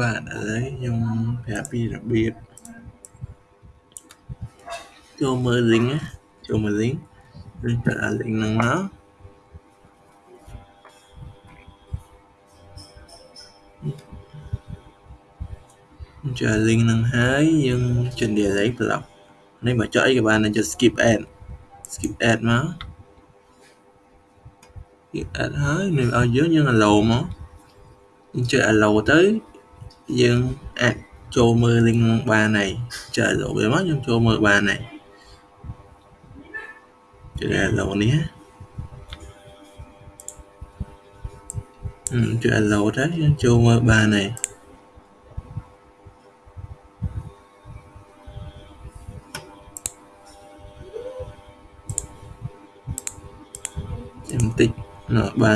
បាទឥឡូវខ្ញុំប្រាប់ពីរបៀបចូលមើល link ណាចូលមើល link យើងចុចអា link ហ្នឹងមកចុច link ហ្នឹងហើយយើងចុច delete block នេះបើចុចអីក៏បានចុច skip ad skip ad មក skip ad ហើយនឹងឲ្យយើងយើង allow មកយើងចុច allow ទៅ យើងអាចចូលមើលលីងបានហើយចែករបៀបមកខ្ញុំចូលមើលបានហើយជួយ allow នេះជួយ allow ទៅយើងចូលមើលបានហើយចាំតិចបាទ